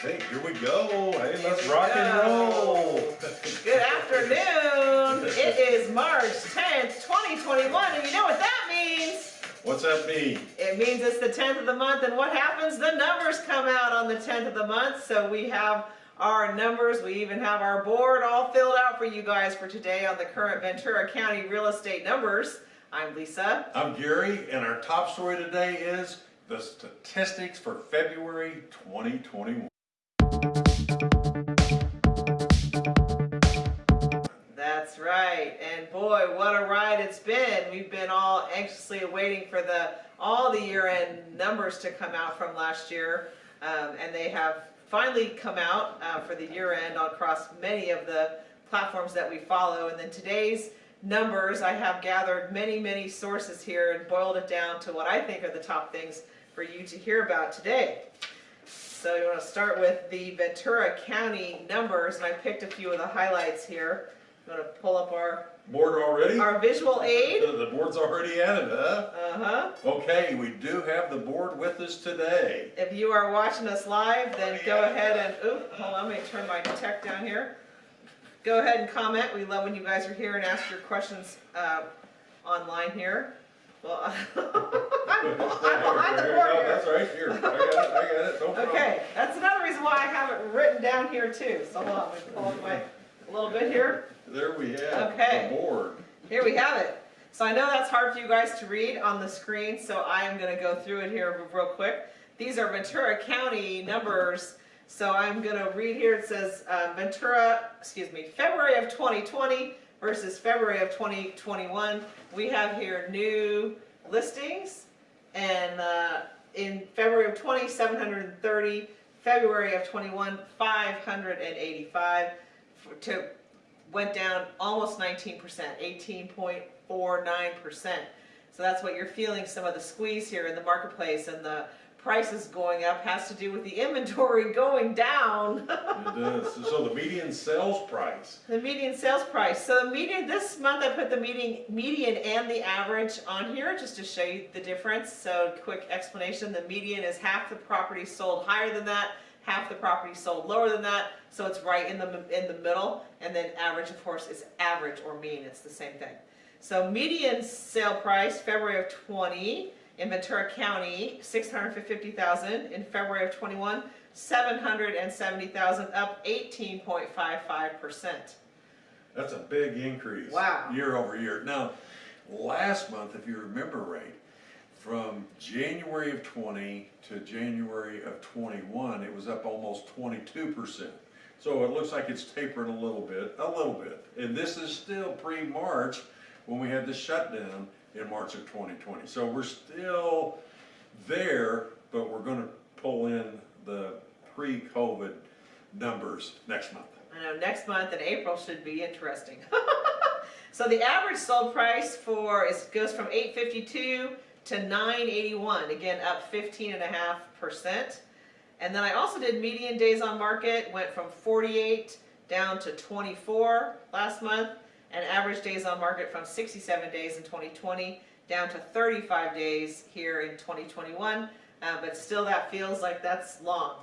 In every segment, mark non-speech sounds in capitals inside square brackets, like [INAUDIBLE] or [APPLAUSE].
Hey, here we go. Hey, let's rock and roll. Good afternoon. It is March 10th, 2021, and you know what that means? What's that mean? It means it's the 10th of the month, and what happens? The numbers come out on the 10th of the month, so we have our numbers. We even have our board all filled out for you guys for today on the current Ventura County real estate numbers. I'm Lisa. I'm Gary, and our top story today is the statistics for February 2021. Right, and boy, what a ride it's been. We've been all anxiously waiting for the all the year-end numbers to come out from last year, um, and they have finally come out uh, for the year-end across many of the platforms that we follow. And then today's numbers, I have gathered many, many sources here and boiled it down to what I think are the top things for you to hear about today. So you want to start with the Ventura County numbers, and I picked a few of the highlights here. You want to pull up our, Board already? our visual aid? The board's already it, huh? Uh-huh. Okay, we do have the board with us today. If you are watching us live, then go ahead and, oop, hold on, let me turn my tech down here. Go ahead and comment. We love when you guys are here and ask your questions uh, online here. Well, I'm, [LAUGHS] I'm behind the board here. That's right, here. I got it, I got it, no. Okay, that's another reason why I have it written down here too. So hold on, let me pull up my, a little bit here. There we have Okay. the board. Here we have it. So I know that's hard for you guys to read on the screen, so I am going to go through it here real quick. These are Ventura County numbers. So I'm going to read here. It says uh, Ventura, excuse me, February of 2020 versus February of 2021. We have here new listings, and uh, in February of 20, 730. February of 21, 585. To went down almost 19%, 18.49%. So that's what you're feeling, some of the squeeze here in the marketplace and the prices going up has to do with the inventory [LAUGHS] going down. [LAUGHS] It does. So the median sales price, The median sales price. So the median, this month I put the median, median and the average on here just to show you the difference. So quick explanation, the median is half the property sold higher than that, half the property sold lower than that. So it's right in the, in the middle. And then average, of course, is average or mean. It's the same thing. So median sale price, February of 20 in Ventura County, 650,000. In February of 21, 770,000, up 18.55%. that's a big increase. Wow. Year over year. Now, last month, if you remember right, from January of twenty to January of twenty-one, it was up almost twenty-two percent. So it looks like it's tapering a little bit, a little bit. And this is still pre-March, when we had the shutdown in March of twenty twenty. So we're still there, but we're gonna pull in the pre-COVID numbers next month. I know next month in April should be interesting. [LAUGHS] so the average sold price for it goes from 852 to 981, again up 15 and a half percent. And then I also did median days on market, went from 48 down to 24 last month, and average days on market from 67 days in 2020 down to 35 days here in 2021. Uh, but still, that feels like that's long.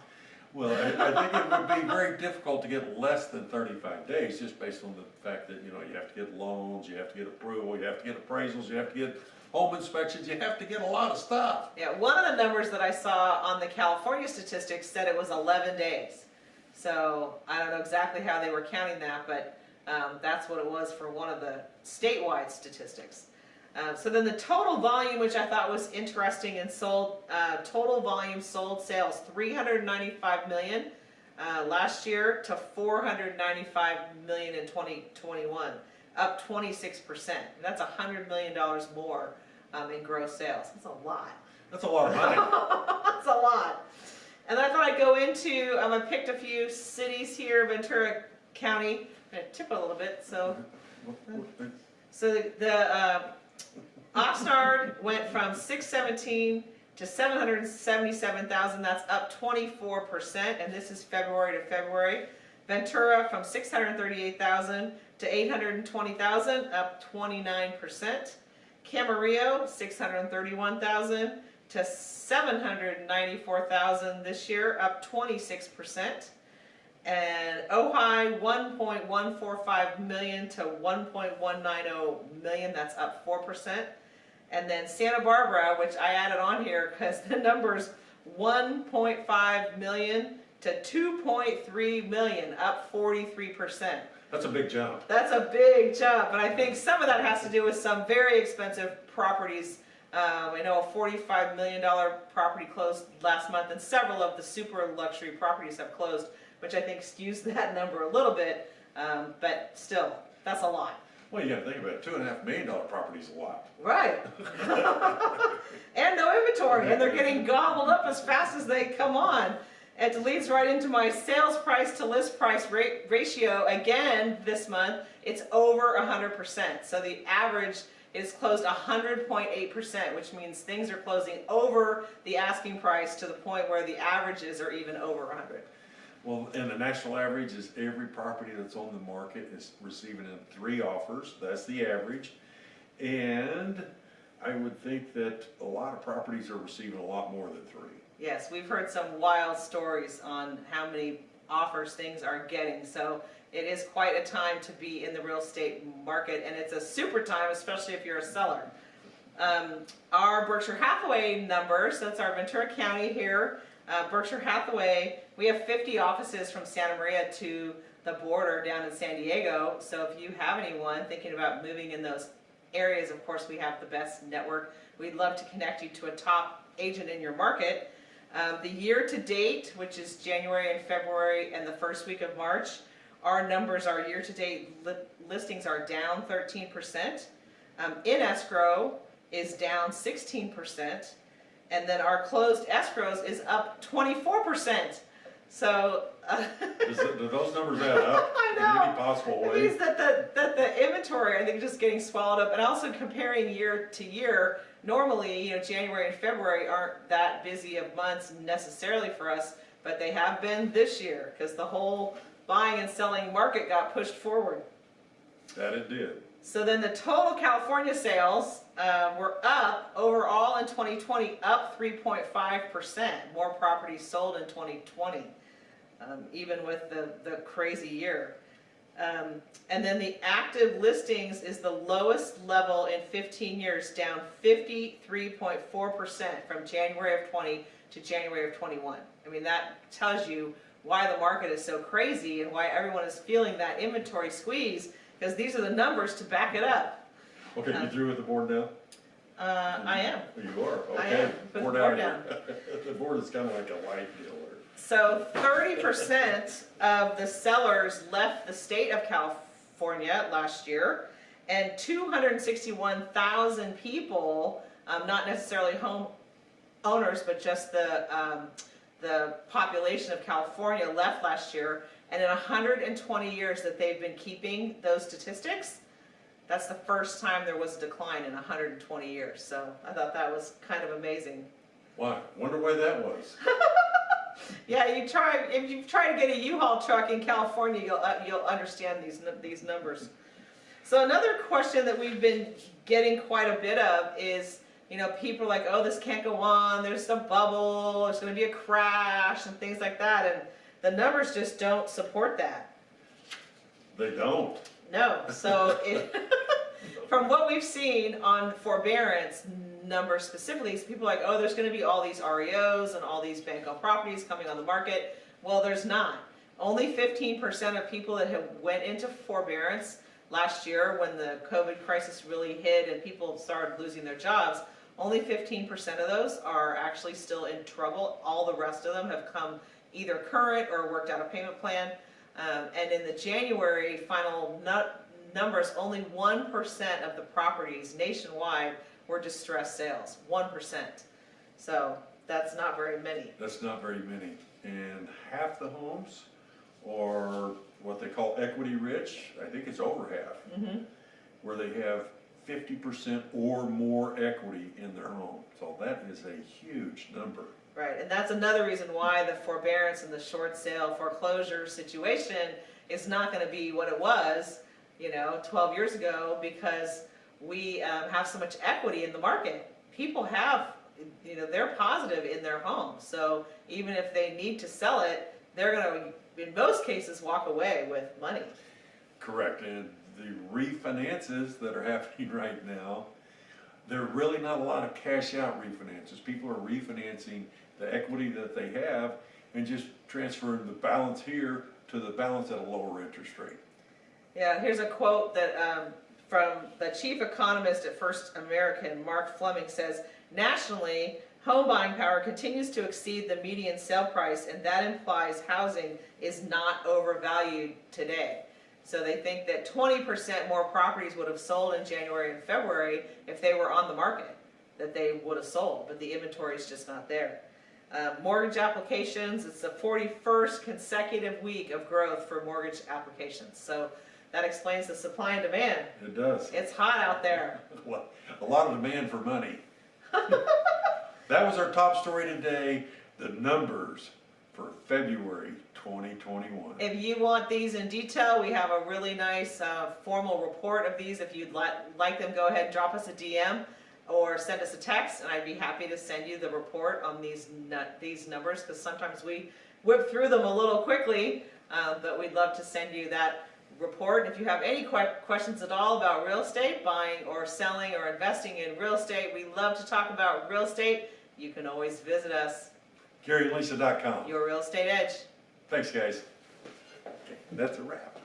Well, I, I think it would be very difficult to get less than thirty-five days, just based on the fact that, you know, you have to get loans, you have to get approval, you have to get appraisals, you have to get home inspections, you have to get a lot of stuff. Yeah, one of the numbers that I saw on the California statistics said it was 11 days. So I don't know exactly how they were counting that, but um, that's what it was for one of the statewide statistics. Uh, so then the total volume, which I thought was interesting and sold, uh, total volume sold sales 395 million uh, last year to 495 million in 2021, up 26 percent. That's 100 million dollars more um, in gross sales. That's a lot. That's a lot of money. [LAUGHS] That's a lot. And then I thought I'd go into, um, I picked a few cities here, Ventura County. I'm gonna tip it a little bit, so. So the, the uh, Oxnard went from 617 to 777,000, that's up 24%, and this is February to February. Ventura from 638,000 to 820,000, up 29%. Camarillo, 631,000 to seven hundred ninety-four thousand this year, up twenty-six percent. And Ojai, one point one four five million to one point one nine oh million, that's up four percent. And then Santa Barbara, which I added on here because the number's one point five million to two point three million, up forty-three percent. That's a big jump. That's a big jump, and I think some of that has to do with some very expensive properties. Um, I know a forty-five million dollar property closed last month, and several of the super luxury properties have closed, which I think skews [LAUGHS] that number a little bit, um, but still, that's a lot. Well, you gotta think about it, two and a half million dollar property's a lot. Right. [LAUGHS] and no inventory, and they're getting gobbled up as fast as they come on. It leads right into my sales price to list price rate ratio again this month. It's over 100%. So the average is closed 100.8%, which means things are closing over the asking price to the point where the averages are even over 100. Well, and the national average is every property that's on the market is receiving in three offers, that's the average. And I would think that a lot of properties are receiving a lot more than three. Yes, we've heard some wild stories on how many offers things are getting, so it is quite a time to be in the real estate market, and it's a super time, especially if you're a seller. Um, our Berkshire Hathaway numbers, that's our Ventura County here, uh, Berkshire Hathaway, we have 50 offices from Santa Maria to the border down in San Diego, so if you have anyone thinking about moving in those areas, of course, we have the best network. We'd love to connect you to a top agent in your market. Um, the year to date, which is January and February and the first week of March, our numbers, our year to date li- listings are down 13%. Um, in escrow is down 16%. And then our closed escrows is up 24%. So, uh, Does it- do those numbers add up [LAUGHS] I in know. any possible it way? means that the, that the inventory, I think, is just getting swallowed up, and also comparing year to year, normally, you know, January and February aren't that busy of months necessarily for us, but they have been this year, because the whole buying and selling market got pushed forward. That it did. So then the total California sales uh, were up overall in 2020, up 3.5%. More properties sold in 2020, um, even with the, the crazy year. Um, and then the active listings is the lowest level in 15 years, down 53.4% from January of 20 to January of 21. I mean, that tells you why the market is so crazy and why everyone is feeling that inventory squeeze, because these are the numbers to back it up. Okay, Uh, you through with the board now? Uh, I am. You are, I okay. am. Put the Board board [LAUGHS] out. The board is kinda like a light dealer. So thirty percent of the sellers left the state of California last year, and two hundred and sixty-one thousand people, um, not necessarily home owners, but just the, um, the population of California left last year. And in hundred and twenty years that they've been keeping those statistics, that's the first time there was a decline in hundred and twenty years. So I thought that was kind of amazing. Why? Wonder why that was. [LAUGHS] Yeah, you try, if you try to get a U-Haul truck in California, you'll, uh, you'll understand these, these numbers. So another question that we've been getting quite a bit of is, you know, people are like, oh, this can't go on, there's a bubble, there's gonna be a crash and things like that, and the numbers just don't support that. They don't. No, so it, [LAUGHS] from what we've seen on forbearance numbers specifically, people are like, oh, there's gonna be all these REOs and all these bank-owned properties coming on the market. Well, there's not. Only fifteen percent of people that have went into forbearance last year when the COVID crisis really hit and people started losing their jobs, only fifteen percent of those are actually still in trouble. All the rest of them have come either current or worked out a payment plan. Um, and in the January final nu- numbers, only one percent of the properties nationwide were distressed sales, one percent. So that's not very many. That's not very many. And half the homes are what they call equity rich, I think it's over half, Mhm. where they have fifty percent or more equity in their home. So that is a huge number. Right, and that's another reason why the forbearance and the short sale foreclosure situation is not gonna be what it was, you know, twelve years ago, because we, um, have so much equity in the market. People have you know, they're positive in their home. So even if they need to sell it, they're gonna, in most cases, walk away with money. Correct, and the refinances that are [LAUGHS] happening right now, there are really not a lot of cash out refinances. People are refinancing the equity that they have and just transferring the balance here to the balance at a lower interest rate. Yeah, here's a quote that, um, from the chief economist at First American, Mark Fleming says, nationally, home buying power continues to exceed the median sale price, and that implies housing is not overvalued today. So they think that twenty percent more properties would have sold in January and February if they were on the market, that they would have sold, but the inventory is just not there. Uh, mortgage applications, it's the forty-first consecutive week of growth for mortgage applications, so that explains the supply and demand. It does. It's hot out there. [LAUGHS] well, A lot of demand for money. [LAUGHS] That was our top story today, the numbers for February twenty twenty-one. If you want these in detail, we have a really nice uh, formal report of these. If you'd li- like them, go ahead and drop us a DM or send us a text, and I'd be happy to send you the report on these these numbers because sometimes we whip through them a little quickly, uh, but we'd love to send you that report. If you have any que- questions at all about real estate, buying or selling or investing in real estate, we love to talk about real estate. You can always visit us, GaryandLisa.com. Your Real Estate Edge. Thanks, guys. That's a wrap.